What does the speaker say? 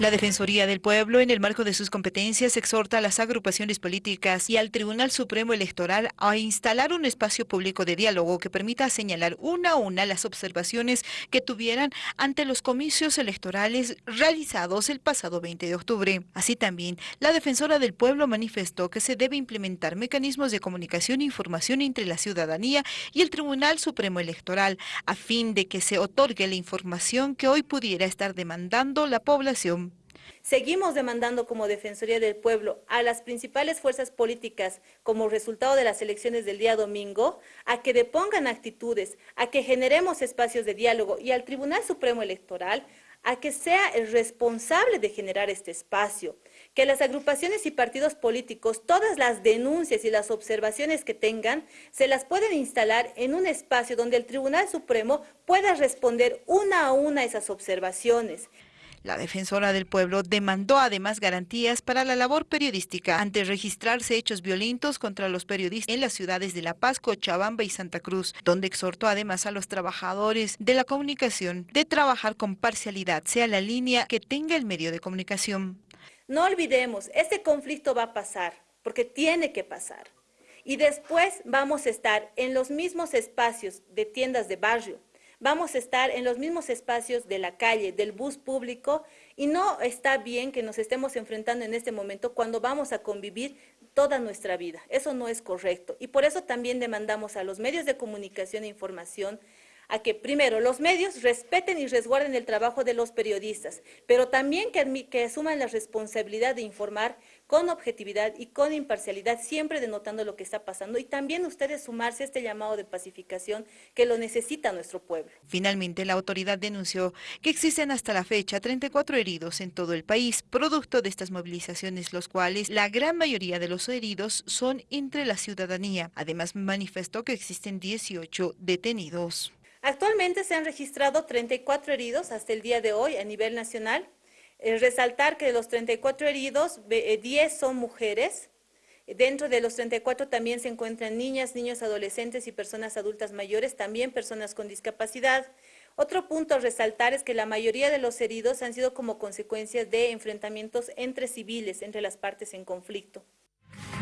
La Defensoría del Pueblo, en el marco de sus competencias, exhorta a las agrupaciones políticas y al Tribunal Supremo Electoral a instalar un espacio público de diálogo que permita señalar una a una las observaciones que tuvieran ante los comicios electorales realizados el pasado 20 de octubre. Así también, la Defensora del Pueblo manifestó que se debe implementar mecanismos de comunicación e información entre la ciudadanía y el Tribunal Supremo Electoral, a fin de que se otorgue la información que hoy pudiera estar demandando la población. Seguimos demandando como Defensoría del Pueblo a las principales fuerzas políticas como resultado de las elecciones del día domingo a que depongan actitudes, a que generemos espacios de diálogo y al Tribunal Supremo Electoral a que sea el responsable de generar este espacio, que las agrupaciones y partidos políticos, todas las denuncias y las observaciones que tengan, se las pueden instalar en un espacio donde el Tribunal Supremo pueda responder una a una esas observaciones. La defensora del pueblo demandó además garantías para la labor periodística ante registrarse hechos violentos contra los periodistas en las ciudades de La Paz, Cochabamba y Santa Cruz, donde exhortó además a los trabajadores de la comunicación de trabajar con parcialidad, sea la línea que tenga el medio de comunicación. No olvidemos, este conflicto va a pasar, porque tiene que pasar. Y después vamos a estar en los mismos espacios de tiendas de barrio, vamos a estar en los mismos espacios de la calle, del bus público, y no está bien que nos estemos enfrentando en este momento cuando vamos a convivir toda nuestra vida. Eso no es correcto. Y por eso también demandamos a los medios de comunicación e información a que primero los medios respeten y resguarden el trabajo de los periodistas, pero también que, que, asuman la responsabilidad de informar con objetividad y con imparcialidad, siempre denotando lo que está pasando y también ustedes sumarse a este llamado de pacificación que lo necesita nuestro pueblo. Finalmente, la autoridad denunció que existen hasta la fecha 34 heridos en todo el país, producto de estas movilizaciones, los cuales la gran mayoría de los heridos son entre la ciudadanía. Además, manifestó que existen 18 detenidos. Actualmente se han registrado 34 heridos hasta el día de hoy a nivel nacional. Eh, resaltar que de los 34 heridos, 10 eh, son mujeres. Dentro de los 34 también se encuentran niñas, niños, adolescentes y personas adultas mayores, también personas con discapacidad. Otro punto a resaltar es que la mayoría de los heridos han sido como consecuencias de enfrentamientos entre civiles, entre las partes en conflicto.